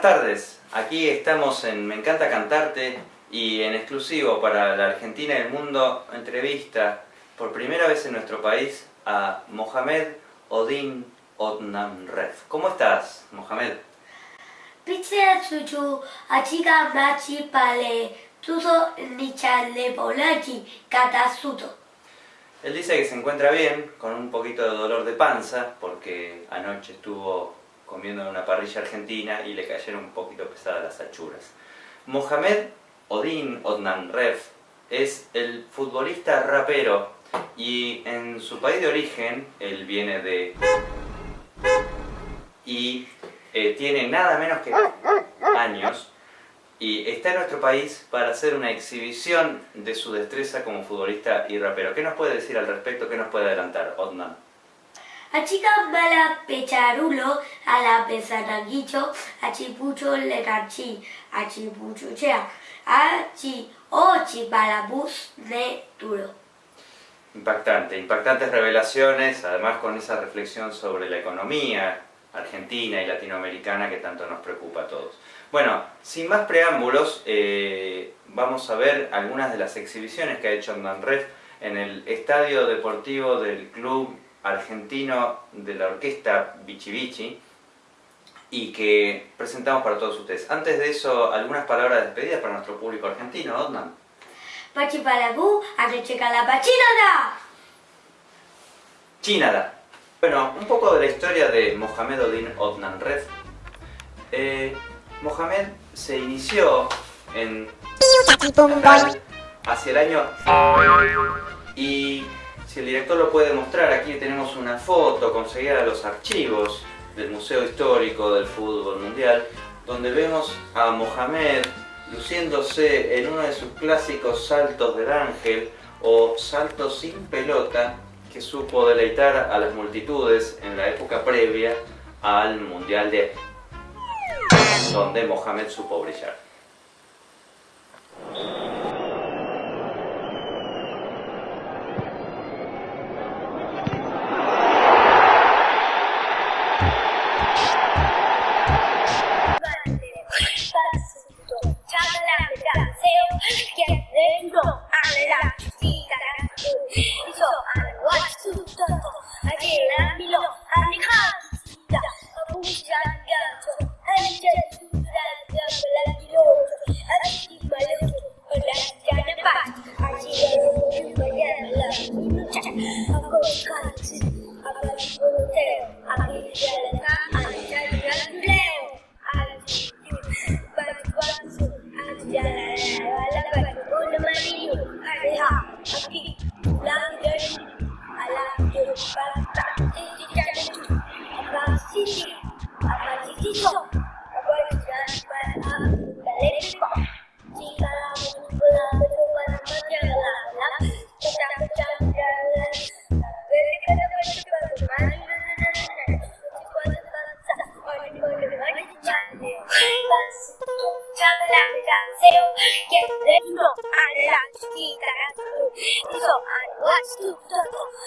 Buenas tardes, aquí estamos en Me encanta cantarte y en exclusivo para la Argentina y el mundo entrevista por primera vez en nuestro país a Mohamed Odin Odnamref. ¿Cómo estás, Mohamed? Él dice que se encuentra bien, con un poquito de dolor de panza, porque anoche estuvo comiendo en una parrilla argentina y le cayeron un poquito pesadas las achuras. Mohamed Odin Odnanref es el futbolista rapero y en su país de origen, él viene de... y eh, tiene nada menos que años y está en nuestro país para hacer una exhibición de su destreza como futbolista y rapero. ¿Qué nos puede decir al respecto? ¿Qué nos puede adelantar, Odnan? Achica bala pecharulo, a la pesanaguicho, achipucho lecachi, achipucho chea, achi ochi bus de duro. Impactante, impactantes revelaciones, además con esa reflexión sobre la economía argentina y latinoamericana que tanto nos preocupa a todos. Bueno, sin más preámbulos, eh, vamos a ver algunas de las exhibiciones que ha hecho Ref en el Estadio Deportivo del Club argentino de la orquesta Bichi Bichi y que presentamos para todos ustedes. Antes de eso, algunas palabras de despedida para nuestro público argentino, Odman. Pachi Palagú, la pachinada. Chinada. Bueno, un poco de la historia de Mohamed Odin Odnan Red. Eh, Mohamed se inició en hacia el año y si el director lo puede mostrar, aquí tenemos una foto conseguida de los archivos del Museo Histórico del Fútbol Mundial, donde vemos a Mohamed luciéndose en uno de sus clásicos saltos del ángel o saltos sin pelota que supo deleitar a las multitudes en la época previa al Mundial de donde Mohamed supo brillar. much. al you. que te no a la chiquita dijo a la chiquita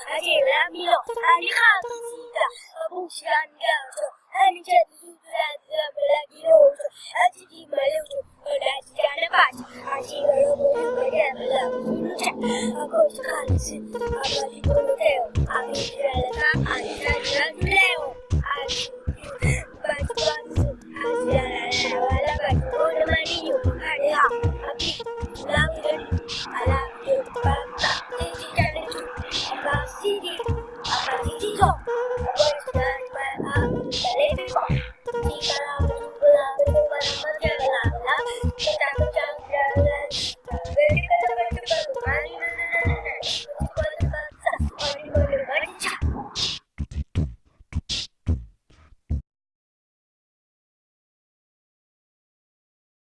a que la miro a mi jacita a buscar gancho a mi chiquita a la quiroso a chiqui maleucho a la chica de paz a chiquita a la chiquita a la chiquita a cosa calce a la chiquita a la chiquita a la chiquita a la chiquita a la chiquita